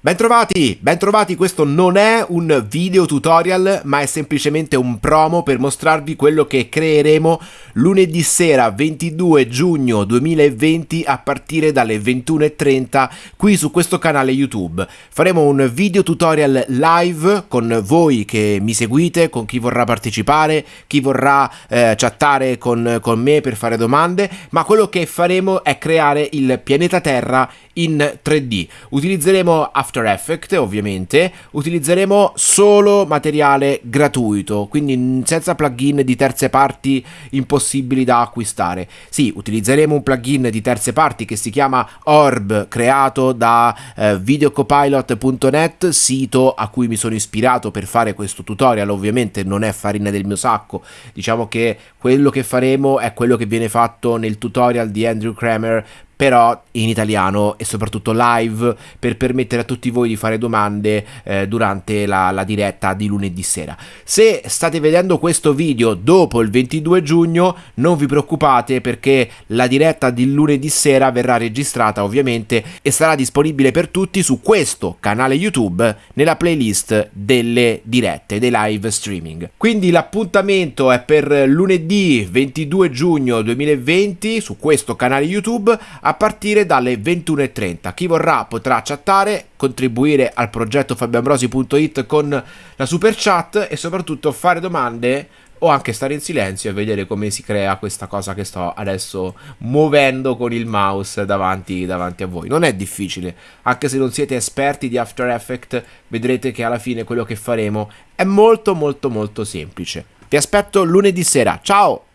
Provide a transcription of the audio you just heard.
Bentrovati, bentrovati, questo non è un video tutorial ma è semplicemente un promo per mostrarvi quello che creeremo lunedì sera 22 giugno 2020 a partire dalle 21.30 qui su questo canale YouTube. Faremo un video tutorial live con voi che mi seguite, con chi vorrà partecipare, chi vorrà eh, chattare con, con me per fare domande, ma quello che faremo è creare il pianeta Terra in 3D. Utilizzeremo After Effects ovviamente, utilizzeremo solo materiale gratuito, quindi senza plugin di terze parti impossibili da acquistare. Sì, utilizzeremo un plugin di terze parti che si chiama Orb, creato da eh, videocopilot.net, sito a cui mi sono ispirato per fare questo tutorial, ovviamente non è farina del mio sacco, diciamo che quello che faremo è quello che viene fatto nel tutorial di Andrew Kramer però in italiano e soprattutto live per permettere a tutti voi di fare domande eh, durante la, la, diretta di lunedì sera. Se state vedendo questo video dopo il 22 giugno non vi preoccupate perché la diretta di lunedì sera verrà registrata ovviamente e sarà disponibile per tutti su questo canale YouTube nella playlist delle dirette, dei live streaming. Quindi l'appuntamento è per lunedì 22 giugno 2020 su questo canale YouTube a partire dalle 21.30. Chi vorrà potrà chattare, contribuire al progetto fabioambrosi.it con la super chat e soprattutto fare domande o anche stare in silenzio e vedere come si crea questa cosa che sto adesso muovendo con il mouse davanti, davanti, a voi. Non è difficile, anche se non siete esperti di After Effects, vedrete che alla fine quello che faremo è molto molto molto semplice. Vi aspetto lunedì sera, ciao!